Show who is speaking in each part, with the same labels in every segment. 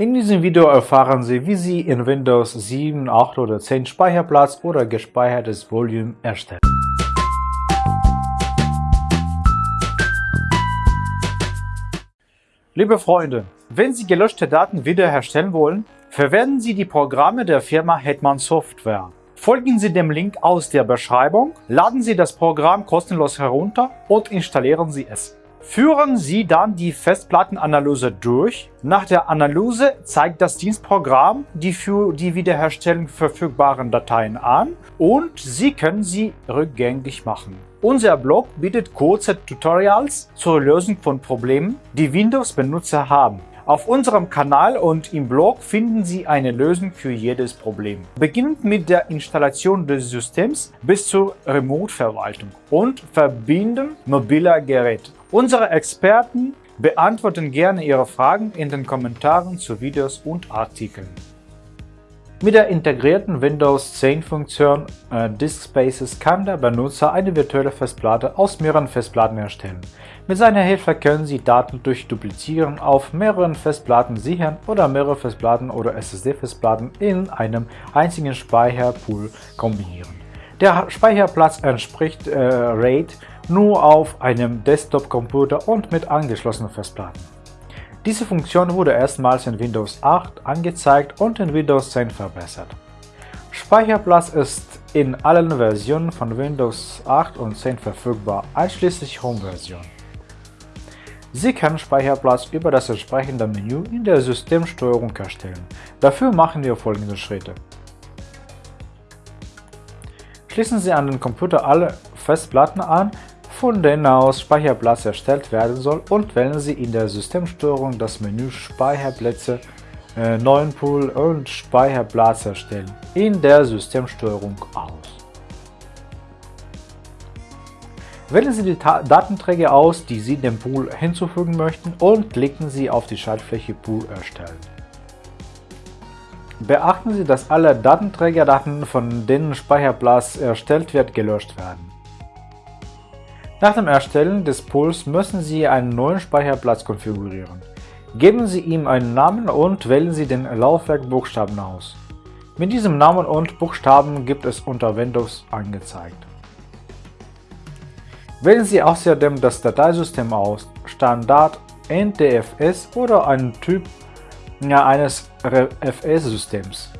Speaker 1: In diesem Video erfahren Sie, wie Sie in Windows 7, 8 oder 10 Speicherplatz oder gespeichertes Volume erstellen. Liebe Freunde, wenn Sie gelöschte Daten wiederherstellen wollen, verwenden Sie die Programme der Firma Hetman Software. Folgen Sie dem Link aus der Beschreibung, laden Sie das Programm kostenlos herunter und installieren Sie es. Führen Sie dann die Festplattenanalyse durch. Nach der Analyse zeigt das Dienstprogramm die für die Wiederherstellung verfügbaren Dateien an und Sie können sie rückgängig machen. Unser Blog bietet kurze Tutorials zur Lösung von Problemen, die Windows-Benutzer haben. Auf unserem Kanal und im Blog finden Sie eine Lösung für jedes Problem. Beginnend mit der Installation des Systems bis zur Remote-Verwaltung und Verbinden mobiler Geräte. Unsere Experten beantworten gerne Ihre Fragen in den Kommentaren zu Videos und Artikeln. Mit der integrierten Windows 10 Funktion äh, Disk Spaces kann der Benutzer eine virtuelle Festplatte aus mehreren Festplatten erstellen. Mit seiner Hilfe können Sie Daten durch Duplizieren auf mehreren Festplatten sichern oder mehrere Festplatten oder SSD-Festplatten in einem einzigen Speicherpool kombinieren. Der Speicherplatz entspricht äh, RAID nur auf einem Desktop-Computer und mit angeschlossenen Festplatten. Diese Funktion wurde erstmals in Windows 8 angezeigt und in Windows 10 verbessert. Speicherplatz ist in allen Versionen von Windows 8 und 10 verfügbar, einschließlich Home-Version. Sie können Speicherplatz über das entsprechende Menü in der Systemsteuerung erstellen. Dafür machen wir folgende Schritte. Schließen Sie an den Computer alle Festplatten an, von denen aus Speicherplatz erstellt werden soll und wählen Sie in der Systemsteuerung das Menü Speicherplätze, äh, neuen Pool und Speicherplatz erstellen in der Systemsteuerung aus. Wählen Sie die Datenträger aus, die Sie dem Pool hinzufügen möchten und klicken Sie auf die Schaltfläche Pool erstellen. Beachten Sie, dass alle Datenträgerdaten, von denen Speicherplatz erstellt wird, gelöscht werden. Nach dem Erstellen des Pools müssen Sie einen neuen Speicherplatz konfigurieren. Geben Sie ihm einen Namen und wählen Sie den Laufwerkbuchstaben aus. Mit diesem Namen und Buchstaben gibt es unter Windows angezeigt. Wählen Sie außerdem das Dateisystem aus, Standard, NTFS oder einen Typ eines RFS-Systems.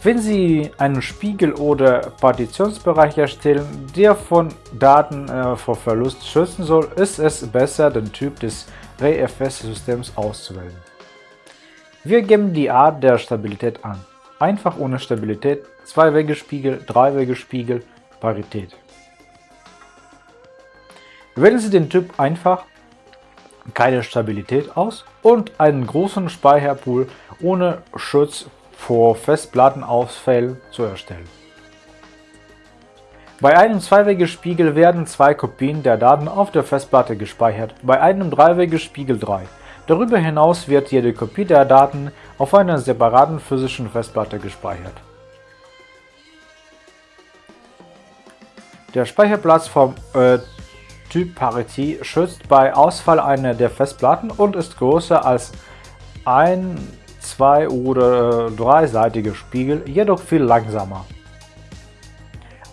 Speaker 1: Wenn Sie einen Spiegel oder Partitionsbereich erstellen, der von Daten äh, vor Verlust schützen soll, ist es besser, den Typ des RFS-Systems auszuwählen. Wir geben die Art der Stabilität an. Einfach ohne Stabilität, Zwei-Wege-Spiegel, Drei-Wege-Spiegel, Parität. Wählen Sie den Typ einfach, keine Stabilität aus und einen großen Speicherpool ohne Schutz vor Festplattenausfällen zu erstellen. Bei einem Zwei-Wege-Spiegel werden zwei Kopien der Daten auf der Festplatte gespeichert, bei einem Drei-Wege-Spiegel drei. Darüber hinaus wird jede Kopie der Daten auf einer separaten physischen Festplatte gespeichert. Der Speicherplatz vom äh, Typ Parity schützt bei Ausfall einer der Festplatten und ist größer als ein zwei- oder dreiseitige Spiegel, jedoch viel langsamer.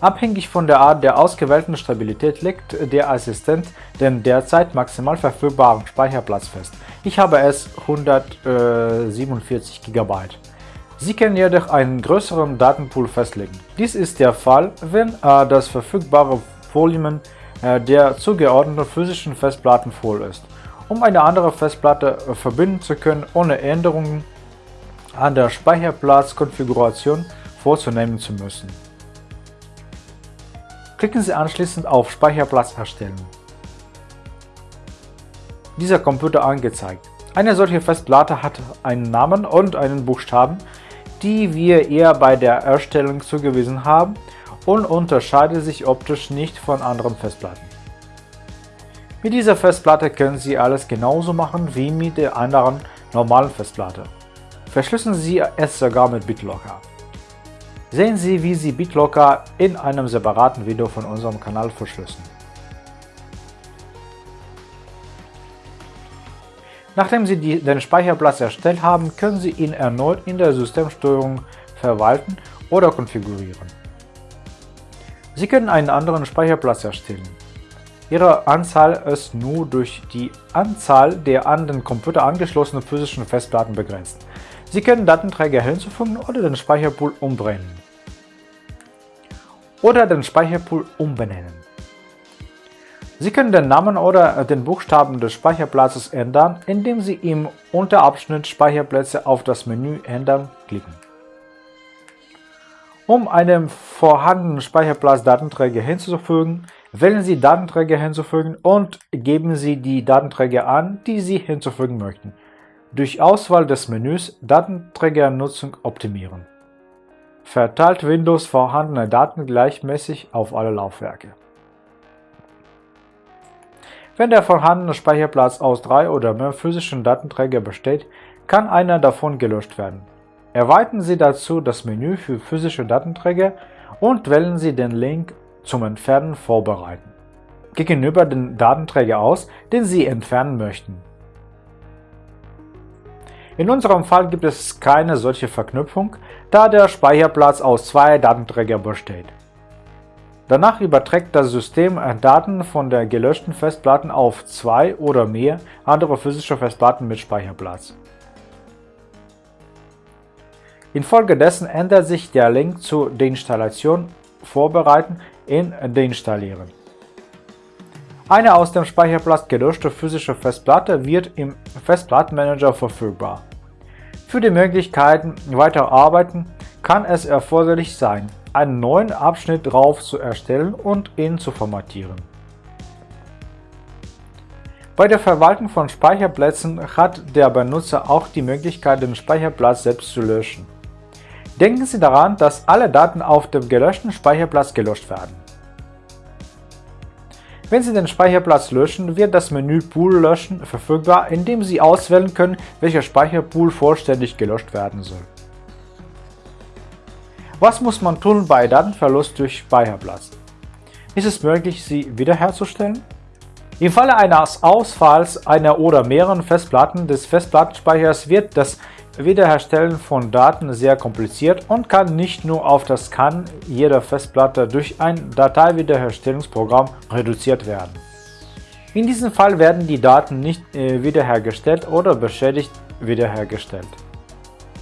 Speaker 1: Abhängig von der Art der ausgewählten Stabilität legt der Assistent den derzeit maximal verfügbaren Speicherplatz fest. Ich habe es 147 GB. Sie können jedoch einen größeren Datenpool festlegen. Dies ist der Fall, wenn äh, das verfügbare Volumen äh, der zugeordneten physischen Festplatten voll ist. Um eine andere Festplatte äh, verbinden zu können, ohne Änderungen an der Speicherplatzkonfiguration vorzunehmen zu müssen. Klicken Sie anschließend auf Speicherplatz erstellen. Dieser Computer angezeigt. Eine solche Festplatte hat einen Namen und einen Buchstaben, die wir ihr bei der Erstellung zugewiesen haben und unterscheidet sich optisch nicht von anderen Festplatten. Mit dieser Festplatte können Sie alles genauso machen wie mit der anderen normalen Festplatte. Verschlüsseln Sie es sogar mit BitLocker. Sehen Sie, wie Sie BitLocker in einem separaten Video von unserem Kanal verschlüsseln. Nachdem Sie die, den Speicherplatz erstellt haben, können Sie ihn erneut in der Systemsteuerung verwalten oder konfigurieren. Sie können einen anderen Speicherplatz erstellen. Ihre Anzahl ist nur durch die Anzahl der an den Computer angeschlossenen physischen Festplatten begrenzt. Sie können Datenträger hinzufügen oder den Speicherpool umbrennen. Oder den Speicherpool umbenennen. Sie können den Namen oder den Buchstaben des Speicherplatzes ändern, indem Sie im Unterabschnitt Speicherplätze auf das Menü Ändern klicken. Um einem vorhandenen Speicherplatz Datenträger hinzufügen, wählen Sie Datenträger hinzufügen und geben Sie die Datenträger an, die Sie hinzufügen möchten. Durch Auswahl des Menüs Datenträgernutzung optimieren. Verteilt Windows vorhandene Daten gleichmäßig auf alle Laufwerke. Wenn der vorhandene Speicherplatz aus drei oder mehr physischen Datenträgern besteht, kann einer davon gelöscht werden. Erweitern Sie dazu das Menü für physische Datenträger und wählen Sie den Link zum Entfernen vorbereiten gegenüber den Datenträger aus, den Sie entfernen möchten. In unserem Fall gibt es keine solche Verknüpfung, da der Speicherplatz aus zwei Datenträgern besteht. Danach überträgt das System Daten von der gelöschten Festplatte auf zwei oder mehr andere physische Festplatten mit Speicherplatz. Infolgedessen ändert sich der Link zur Deinstallation Vorbereiten in Deinstallieren. Eine aus dem Speicherplatz gelöschte physische Festplatte wird im Festplattenmanager verfügbar. Für die Möglichkeiten weiter arbeiten kann es erforderlich sein, einen neuen Abschnitt drauf zu erstellen und ihn zu formatieren. Bei der Verwaltung von Speicherplätzen hat der Benutzer auch die Möglichkeit, den Speicherplatz selbst zu löschen. Denken Sie daran, dass alle Daten auf dem gelöschten Speicherplatz gelöscht werden. Wenn Sie den Speicherplatz löschen, wird das Menü Pool löschen verfügbar, indem Sie auswählen können, welcher Speicherpool vollständig gelöscht werden soll. Was muss man tun bei Datenverlust durch Speicherplatz? Ist es möglich, sie wiederherzustellen? Im Falle eines Ausfalls einer oder mehreren Festplatten des Festplattenspeichers wird das Wiederherstellen von Daten sehr kompliziert und kann nicht nur auf das Scan jeder Festplatte durch ein Dateiwiederherstellungsprogramm reduziert werden. In diesem Fall werden die Daten nicht äh, wiederhergestellt oder beschädigt wiederhergestellt.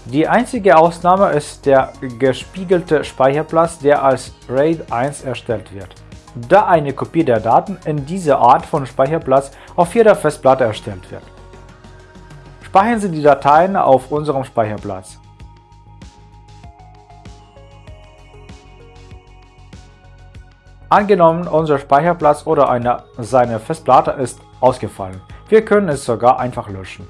Speaker 1: Die einzige Ausnahme ist der gespiegelte Speicherplatz, der als RAID 1 erstellt wird, da eine Kopie der Daten in dieser Art von Speicherplatz auf jeder Festplatte erstellt wird. Speichern Sie die Dateien auf unserem Speicherplatz. Angenommen, unser Speicherplatz oder eine, seine Festplatte ist ausgefallen. Wir können es sogar einfach löschen.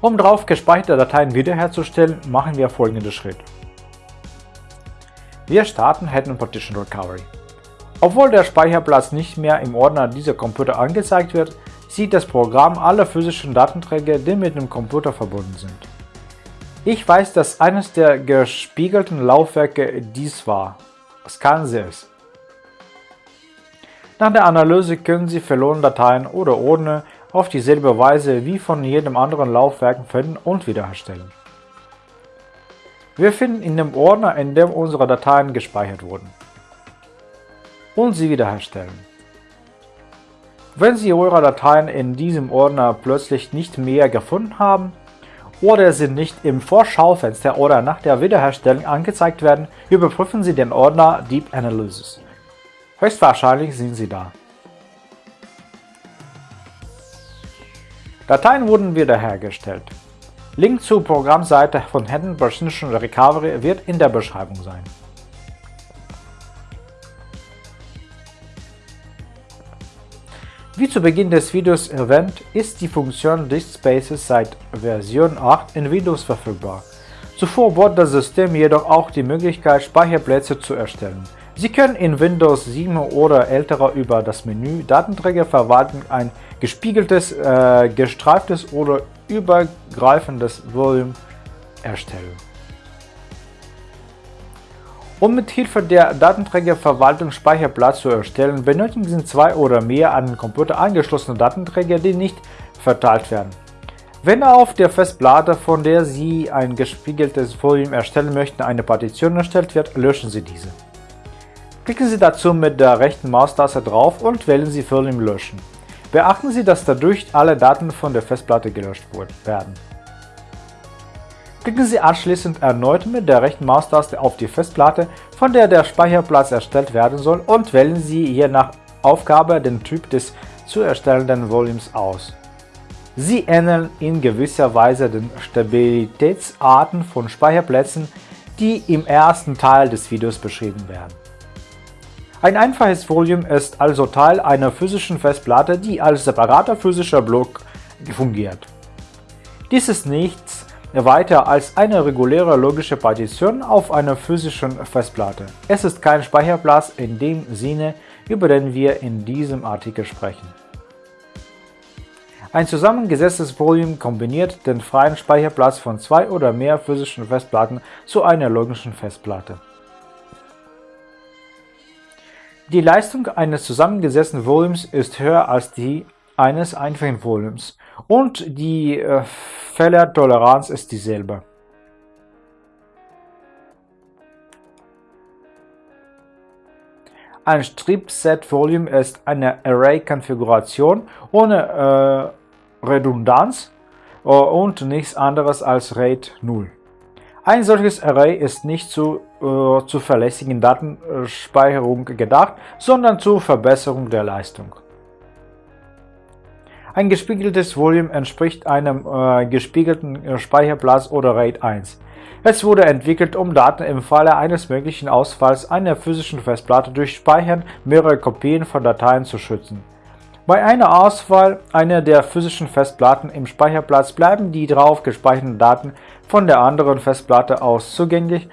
Speaker 1: Um drauf gespeicherte Dateien wiederherzustellen, machen wir folgenden Schritt. Wir starten Hetman Partition Recovery. Obwohl der Speicherplatz nicht mehr im Ordner dieser Computer angezeigt wird, sieht das Programm alle physischen Datenträger, die mit dem Computer verbunden sind. Ich weiß, dass eines der gespiegelten Laufwerke dies war. Sie es. Nach der Analyse können Sie verlorene Dateien oder Ordner auf dieselbe Weise wie von jedem anderen Laufwerk finden und wiederherstellen. Wir finden in dem Ordner, in dem unsere Dateien gespeichert wurden. Und sie wiederherstellen. Wenn Sie eure Dateien in diesem Ordner plötzlich nicht mehr gefunden haben oder sie nicht im Vorschaufenster oder nach der Wiederherstellung angezeigt werden, überprüfen Sie den Ordner Deep Analysis. Höchstwahrscheinlich sind sie da. Dateien wurden wiederhergestellt. Link zur Programmseite von Hidden Partition Recovery wird in der Beschreibung sein. Wie zu Beginn des Videos erwähnt, ist die Funktion Disk Spaces seit Version 8 in Windows verfügbar. Zuvor bot das System jedoch auch die Möglichkeit, Speicherplätze zu erstellen. Sie können in Windows 7 oder älterer über das Menü Datenträger verwalten ein gespiegeltes, äh, gestreiftes oder übergreifendes Volume erstellen. Um mit Hilfe der Datenträgerverwaltung Speicherplatz zu erstellen, benötigen Sie zwei oder mehr an den Computer angeschlossene Datenträger, die nicht verteilt werden. Wenn auf der Festplatte, von der Sie ein gespiegeltes Volume erstellen möchten, eine Partition erstellt wird, löschen Sie diese. Klicken Sie dazu mit der rechten Maustaste drauf und wählen Sie Volume löschen. Beachten Sie, dass dadurch alle Daten von der Festplatte gelöscht werden. Klicken Sie anschließend erneut mit der rechten Maustaste auf die Festplatte, von der der Speicherplatz erstellt werden soll und wählen Sie je nach Aufgabe den Typ des zu erstellenden Volumes aus. Sie ähneln in gewisser Weise den Stabilitätsarten von Speicherplätzen, die im ersten Teil des Videos beschrieben werden. Ein einfaches Volume ist also Teil einer physischen Festplatte, die als separater physischer Block fungiert. Dies ist nichts weiter als eine reguläre logische Partition auf einer physischen Festplatte. Es ist kein Speicherplatz in dem Sinne, über den wir in diesem Artikel sprechen. Ein zusammengesetztes Volume kombiniert den freien Speicherplatz von zwei oder mehr physischen Festplatten zu einer logischen Festplatte. Die Leistung eines zusammengesetzten Volumes ist höher als die eines einfachen Volumes und die äh, Fehlertoleranz ist dieselbe. Ein Strip-Set-Volume ist eine Array-Konfiguration ohne äh, Redundanz äh, und nichts anderes als RAID 0. Ein solches Array ist nicht zu äh, zuverlässigen Datenspeicherung gedacht, sondern zur Verbesserung der Leistung. Ein gespiegeltes Volume entspricht einem äh, gespiegelten äh, Speicherplatz oder RAID 1. Es wurde entwickelt, um Daten im Falle eines möglichen Ausfalls einer physischen Festplatte durch Speichern mehrerer Kopien von Dateien zu schützen. Bei einer Auswahl einer der physischen Festplatten im Speicherplatz bleiben die drauf gespeicherten Daten von der anderen Festplatte aus zugänglich,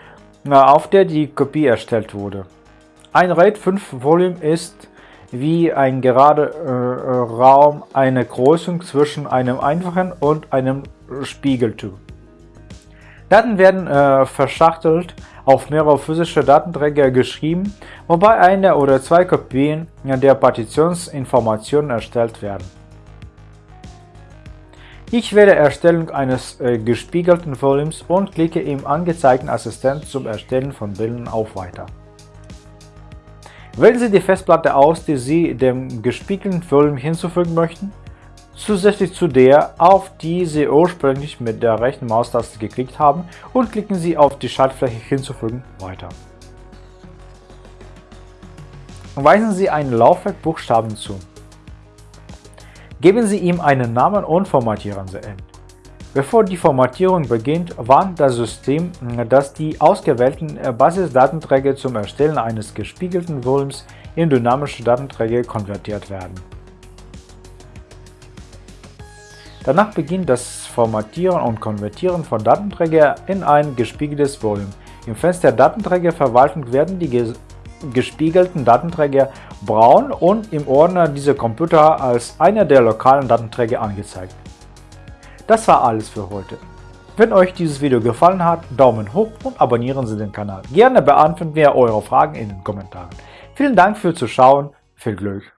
Speaker 1: äh, auf der die Kopie erstellt wurde. Ein RAID 5 Volume ist wie ein gerader äh, Raum eine Kreuzung zwischen einem einfachen und einem Spiegeltyp. Daten werden äh, verschachtelt auf mehrere physische Datenträger geschrieben, wobei eine oder zwei Kopien der Partitionsinformationen erstellt werden. Ich wähle Erstellung eines äh, gespiegelten Volumes und klicke im angezeigten Assistent zum Erstellen von Bildern auf Weiter. Wählen Sie die Festplatte aus, die Sie dem gespiegelten Volume hinzufügen möchten, zusätzlich zu der, auf die Sie ursprünglich mit der rechten Maustaste geklickt haben und klicken Sie auf die Schaltfläche Hinzufügen weiter. Weisen Sie einen Laufwerk Buchstaben zu. Geben Sie ihm einen Namen und formatieren Sie ihn. Bevor die Formatierung beginnt, warnt das System, dass die ausgewählten Basisdatenträger zum Erstellen eines gespiegelten Volumes in dynamische Datenträger konvertiert werden. Danach beginnt das Formatieren und Konvertieren von Datenträgern in ein gespiegeltes Volume. Im Fenster Datenträgerverwaltung werden die gespiegelten Datenträger braun und im Ordner dieser Computer als einer der lokalen Datenträger angezeigt. Das war alles für heute. Wenn euch dieses Video gefallen hat, Daumen hoch und abonnieren Sie den Kanal. Gerne beantworten wir eure Fragen in den Kommentaren. Vielen Dank fürs Zuschauen, viel Glück